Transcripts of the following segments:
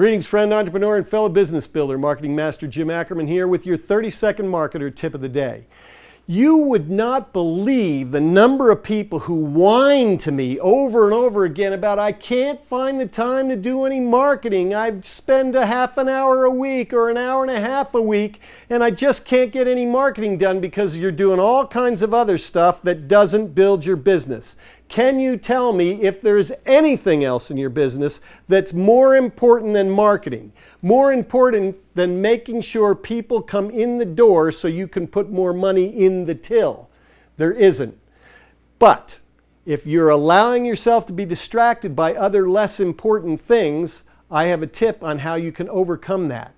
Greetings friend, entrepreneur, and fellow business builder. Marketing Master Jim Ackerman here with your 30 second marketer tip of the day. You would not believe the number of people who whine to me over and over again about I can't find the time to do any marketing. I spend a half an hour a week or an hour and a half a week and I just can't get any marketing done because you're doing all kinds of other stuff that doesn't build your business. Can you tell me if there's anything else in your business that's more important than marketing? More important than making sure people come in the door so you can put more money in the till. There isn't. But if you're allowing yourself to be distracted by other less important things, I have a tip on how you can overcome that.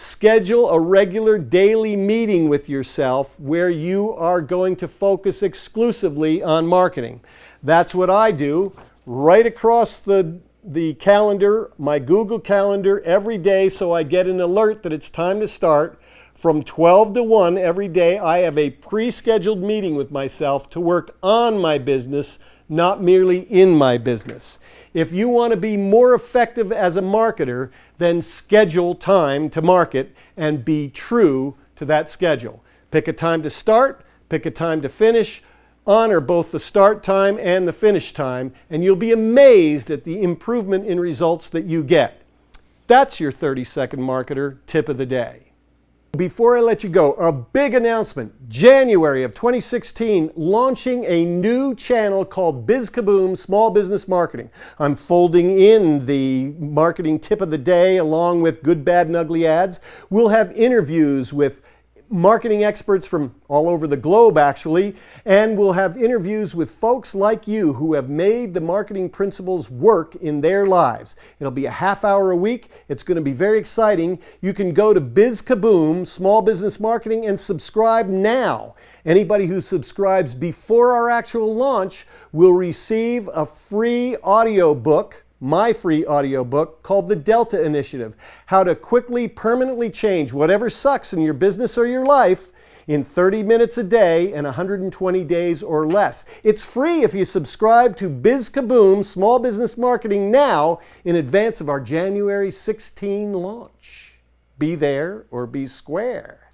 Schedule a regular daily meeting with yourself where you are going to focus exclusively on marketing. That's what I do right across the the calendar, my Google Calendar every day so I get an alert that it's time to start. From 12 to 1 every day, I have a pre-scheduled meeting with myself to work on my business, not merely in my business. If you want to be more effective as a marketer, then schedule time to market and be true to that schedule. Pick a time to start, pick a time to finish, honor both the start time and the finish time, and you'll be amazed at the improvement in results that you get. That's your 30 second marketer tip of the day. Before I let you go, a big announcement. January of 2016, launching a new channel called Biz Kaboom Small Business Marketing. I'm folding in the marketing tip of the day along with good, bad, and ugly ads. We'll have interviews with marketing experts from all over the globe actually, and we'll have interviews with folks like you who have made the marketing principles work in their lives. It'll be a half hour a week. It's going to be very exciting. You can go to Biz Kaboom, Small Business Marketing, and subscribe now. Anybody who subscribes before our actual launch will receive a free audio book my free audiobook called The Delta Initiative How to Quickly, Permanently Change Whatever Sucks in Your Business or Your Life in 30 minutes a day and 120 days or less. It's free if you subscribe to Biz Kaboom Small Business Marketing now in advance of our January 16 launch. Be there or be square.